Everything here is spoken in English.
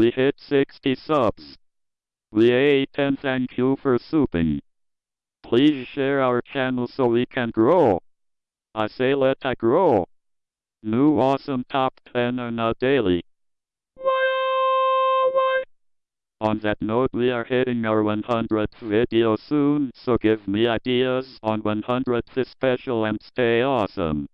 We hit 60 subs. We ate and thank you for souping. Please share our channel so we can grow. I say let I grow. New awesome top 10 are not daily. On that note we are hitting our 100th video soon, so give me ideas on 100th special and stay awesome.